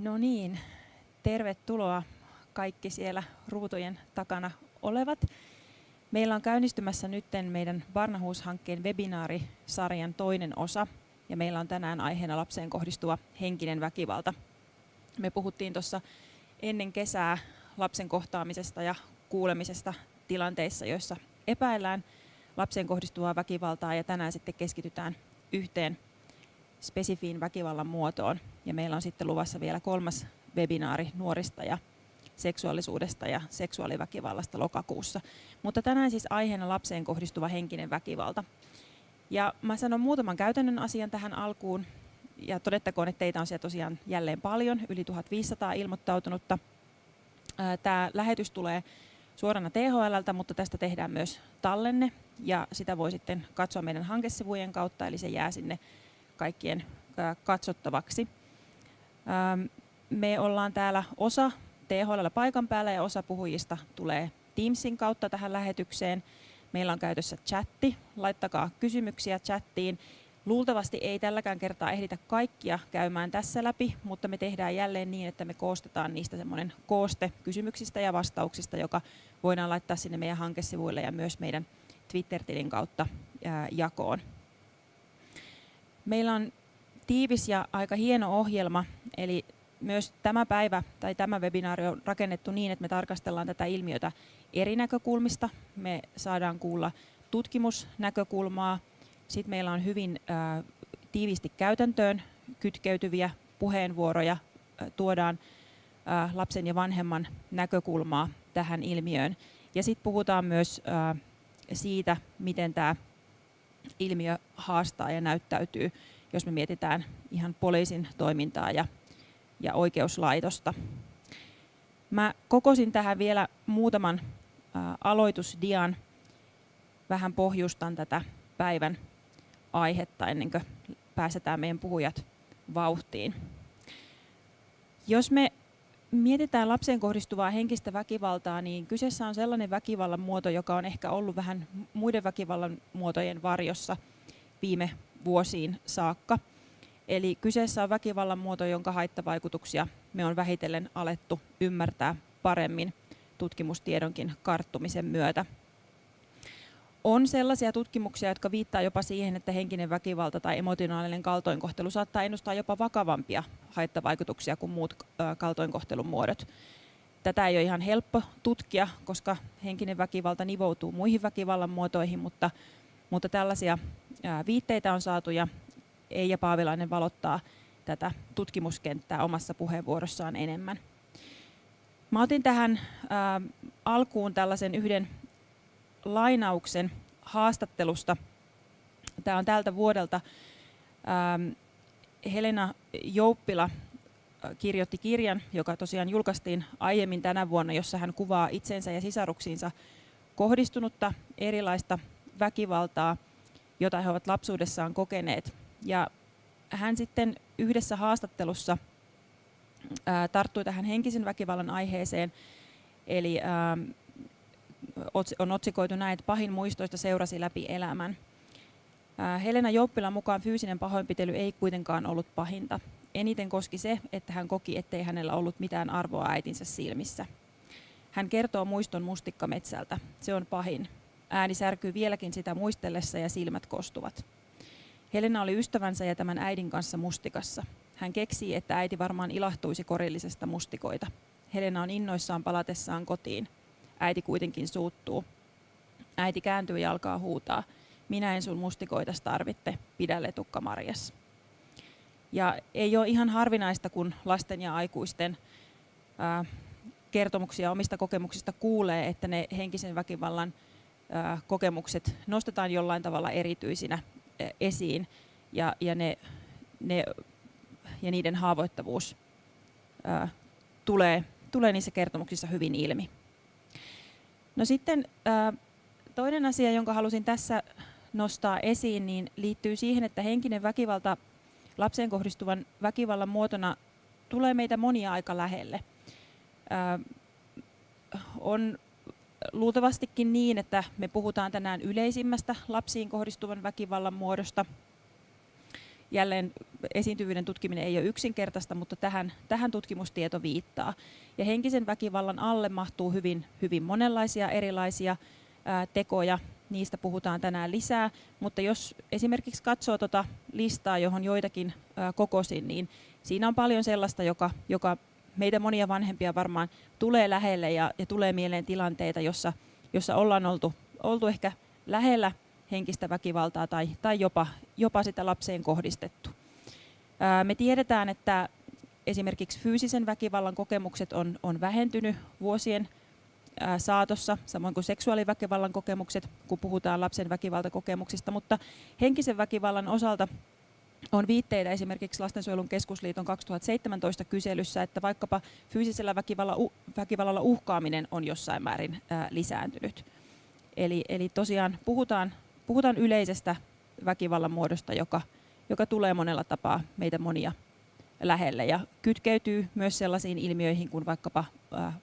No niin, tervetuloa kaikki siellä ruutujen takana olevat. Meillä on käynnistymässä nyt meidän Barnahuus-hankkeen webinaarisarjan toinen osa, ja meillä on tänään aiheena lapseen kohdistuva henkinen väkivalta. Me puhuttiin tuossa ennen kesää lapsen kohtaamisesta ja kuulemisesta tilanteissa, joissa epäillään lapseen kohdistuvaa väkivaltaa, ja tänään sitten keskitytään yhteen spesifiin väkivallan muotoon. Ja meillä on sitten luvassa vielä kolmas webinaari nuorista ja seksuaalisuudesta ja seksuaaliväkivallasta lokakuussa. Mutta tänään siis aiheena lapseen kohdistuva henkinen väkivalta. Ja mä sanon muutaman käytännön asian tähän alkuun. Ja todettakoon, että teitä on siellä tosiaan jälleen paljon, yli 1500 ilmoittautunutta. Tämä lähetys tulee suorana THLltä, mutta tästä tehdään myös tallenne ja sitä voi sitten katsoa meidän hankesivujen kautta, eli se jää sinne kaikkien katsottavaksi. Me ollaan täällä osa THL paikan päällä ja osa puhujista tulee Teamsin kautta tähän lähetykseen. Meillä on käytössä chatti, laittakaa kysymyksiä chattiin. Luultavasti ei tälläkään kertaa ehditä kaikkia käymään tässä läpi, mutta me tehdään jälleen niin, että me koostetaan niistä semmoinen kooste kysymyksistä ja vastauksista, joka voidaan laittaa sinne meidän hankesivuille ja myös meidän Twitter-tilin kautta jakoon. Meillä on tiivis ja aika hieno ohjelma, eli myös tämä päivä tai tämä webinaari on rakennettu niin, että me tarkastellaan tätä ilmiötä eri näkökulmista. Me saadaan kuulla tutkimusnäkökulmaa, sitten meillä on hyvin ä, tiivisti käytäntöön kytkeytyviä puheenvuoroja, tuodaan lapsen ja vanhemman näkökulmaa tähän ilmiöön. Ja sitten puhutaan myös siitä, miten tämä ilmiö haastaa ja näyttäytyy, jos me mietitään ihan poliisin toimintaa ja, ja oikeuslaitosta. Mä kokosin tähän vielä muutaman aloitusdian, vähän pohjustan tätä päivän aihetta ennen kuin pääsetään meidän puhujat vauhtiin. Jos me mietitään lapseen kohdistuvaa henkistä väkivaltaa, niin kyseessä on sellainen väkivallan muoto, joka on ehkä ollut vähän muiden väkivallan muotojen varjossa viime vuosiin saakka. Eli kyseessä on väkivallan muoto, jonka haittavaikutuksia me on vähitellen alettu ymmärtää paremmin tutkimustiedonkin karttumisen myötä. On sellaisia tutkimuksia, jotka viittaa jopa siihen, että henkinen väkivalta tai emotionaalinen kaltoinkohtelu saattaa ennustaa jopa vakavampia haittavaikutuksia kuin muut kaltoinkohtelun muodot. Tätä ei ole ihan helppo tutkia, koska henkinen väkivalta nivoutuu muihin väkivallan muotoihin, mutta, mutta tällaisia viitteitä on saatu ja Eija Paavilainen valottaa tätä tutkimuskenttää omassa puheenvuorossaan enemmän. Mä otin tähän alkuun tällaisen yhden lainauksen haastattelusta. Tämä on tältä vuodelta. Helena Jouppila kirjoitti kirjan, joka tosiaan julkaistiin aiemmin tänä vuonna, jossa hän kuvaa itsensä ja sisaruksiinsa kohdistunutta erilaista väkivaltaa, jota he ovat lapsuudessaan kokeneet. Ja hän sitten yhdessä haastattelussa tarttui tähän henkisen väkivallan aiheeseen, eli on otsikoitu näin, että pahin muistoista seurasi läpi elämän. Helena Jouppilan mukaan fyysinen pahoinpitely ei kuitenkaan ollut pahinta. Eniten koski se, että hän koki, ettei hänellä ollut mitään arvoa äitinsä silmissä. Hän kertoo muiston mustikkametsältä. Se on pahin. Ääni särkyy vieläkin sitä muistellessa ja silmät kostuvat. Helena oli ystävänsä ja tämän äidin kanssa mustikassa. Hän keksii, että äiti varmaan ilahtuisi korillisesta mustikoita. Helena on innoissaan palatessaan kotiin – Äiti kuitenkin suuttuu. Äiti kääntyy ja alkaa huutaa. Minä en sun mustikoitas tarvitte, pidä letukka Marjas. Ja ei ole ihan harvinaista, kun lasten ja aikuisten ää, kertomuksia omista kokemuksista kuulee, että ne henkisen väkivallan kokemukset nostetaan jollain tavalla erityisinä esiin ja, ja, ne, ne, ja niiden haavoittavuus tulee, tulee niissä kertomuksissa hyvin ilmi. No sitten toinen asia, jonka halusin tässä nostaa esiin, niin liittyy siihen, että henkinen väkivalta lapseen kohdistuvan väkivallan muotona tulee meitä monia aika lähelle. On luultavastikin niin, että me puhutaan tänään yleisimmästä lapsiin kohdistuvan väkivallan muodosta. jälleen esiintyvyyden tutkiminen ei ole yksinkertaista, mutta tähän, tähän tutkimustieto viittaa. Ja henkisen väkivallan alle mahtuu hyvin, hyvin monenlaisia erilaisia ää, tekoja. Niistä puhutaan tänään lisää, mutta jos esimerkiksi katsoo tuota listaa, johon joitakin kokosin, niin siinä on paljon sellaista, joka, joka meitä monia vanhempia varmaan tulee lähelle ja, ja tulee mieleen tilanteita, jossa, jossa ollaan oltu, oltu ehkä lähellä henkistä väkivaltaa tai, tai jopa, jopa sitä lapseen kohdistettu. Ää, me tiedetään, että esimerkiksi fyysisen väkivallan kokemukset on, on vähentynyt vuosien ää, saatossa, samoin kuin seksuaaliväkivallan kokemukset, kun puhutaan lapsen väkivaltakokemuksista, mutta henkisen väkivallan osalta on viitteitä esimerkiksi Lastensuojelun keskusliiton 2017 kyselyssä, että vaikkapa fyysisellä väkivallalla, väkivallalla uhkaaminen on jossain määrin ää, lisääntynyt. Eli, eli tosiaan puhutaan, puhutaan yleisestä väkivallan muodosta, joka, joka tulee monella tapaa meitä monia lähelle ja kytkeytyy myös sellaisiin ilmiöihin kuin vaikkapa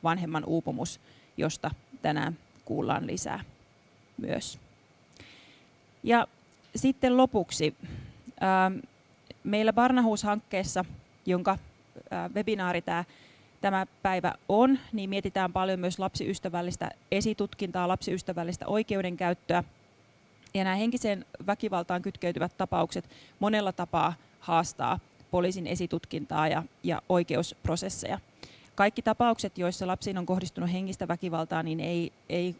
vanhemman uupumus, josta tänään kuullaan lisää myös. Ja sitten lopuksi meillä Barnahus-hankkeessa, jonka webinaari tämä tämä päivä on, niin mietitään paljon myös lapsiystävällistä esitutkintaa, lapsiystävällistä oikeudenkäyttöä. Ja nämä henkiseen väkivaltaan kytkeytyvät tapaukset monella tapaa haastaa poliisin esitutkintaa ja, ja oikeusprosesseja. Kaikki tapaukset, joissa lapsiin on kohdistunut henkistä väkivaltaa, niin ei, ei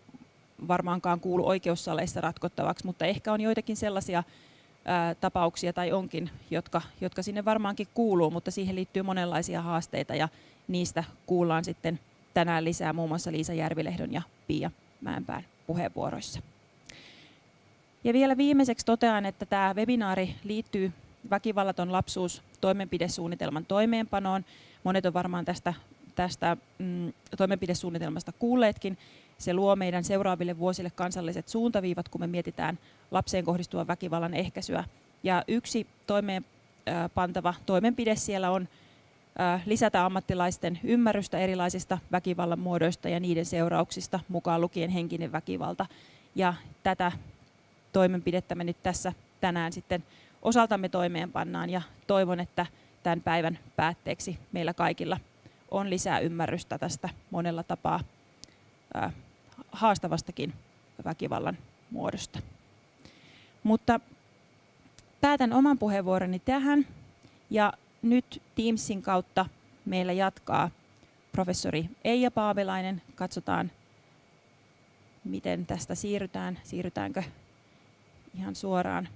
varmaankaan kuulu oikeussaleissa ratkottavaksi, mutta ehkä on joitakin sellaisia ää, tapauksia tai onkin, jotka, jotka sinne varmaankin kuuluu, mutta siihen liittyy monenlaisia haasteita ja niistä kuullaan sitten tänään lisää muun muassa Liisa Järvilehdon ja Pia Mäenpään puheenvuoroissa. Ja vielä viimeiseksi totean, että tämä webinaari liittyy väkivallaton lapsuus toimenpidesuunnitelman toimeenpanoon. Monet on varmaan tästä, tästä mm, toimenpidesuunnitelmasta kuulleetkin. Se luo meidän seuraaville vuosille kansalliset suuntaviivat, kun me mietitään lapseen kohdistuvan väkivallan ehkäisyä. Ja yksi toimeenpantava toimenpide siellä on lisätä ammattilaisten ymmärrystä erilaisista väkivallan muodoista ja niiden seurauksista, mukaan lukien henkinen väkivalta. Ja tätä toimenpidettä me nyt tässä tänään sitten osaltamme toimeenpannaan ja toivon, että tämän päivän päätteeksi meillä kaikilla on lisää ymmärrystä tästä monella tapaa haastavastakin väkivallan muodosta. Mutta päätän oman puheenvuoroni tähän ja nyt Teamsin kautta meillä jatkaa professori Eija Paavelainen. Katsotaan, miten tästä siirrytään. Siirrytäänkö ihan suoraan